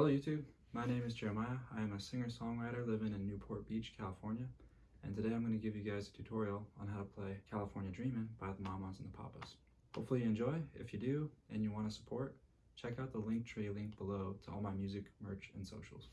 Hello YouTube, my name is Jeremiah. I am a singer-songwriter living in Newport Beach, California. And today I'm going to give you guys a tutorial on how to play California Dreamin' by the Mamas and the Papas. Hopefully you enjoy. If you do and you want to support, check out the Linktree link below to all my music, merch, and socials.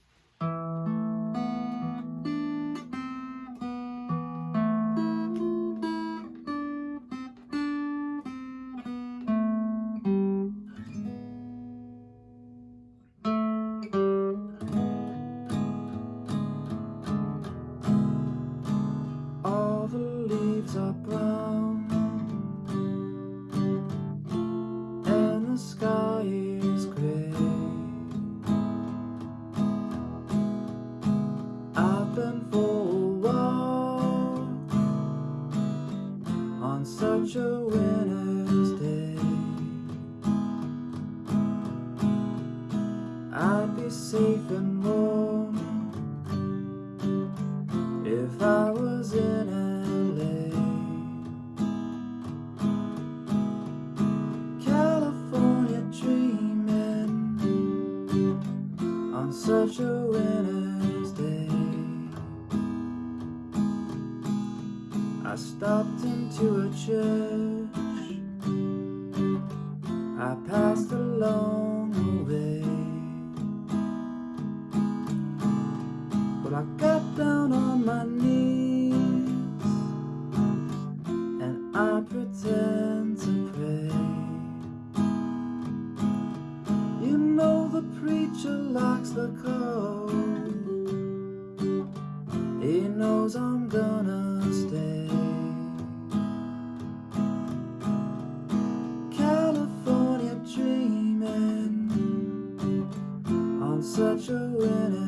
For a On such a winter's day. I'd be safe and warm if I was in LA California dreaming on such a stopped into a church. I passed along the way. But I got down on my knees And I pretend to pray. You know the preacher likes the cold such a winter's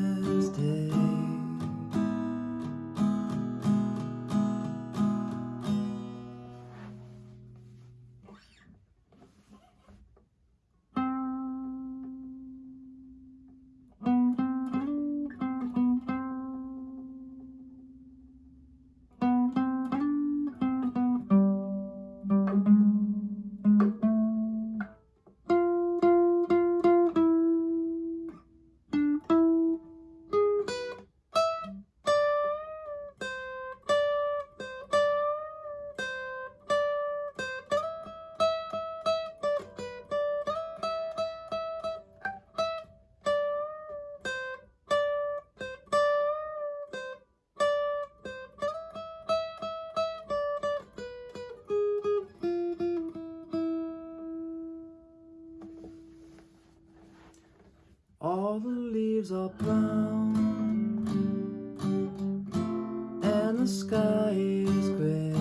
All the leaves are brown And the sky is gray.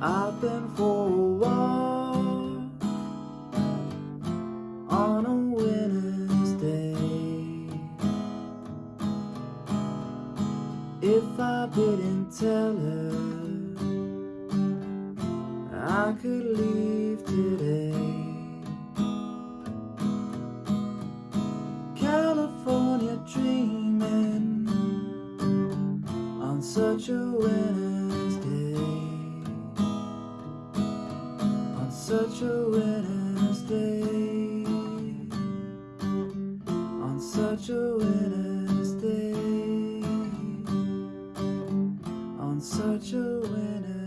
I've been for a walk On a winter's day. If I didn't tell her I could leave Dreaming on such a winter's day on such a winter's day on such a winter's day on such a winter's day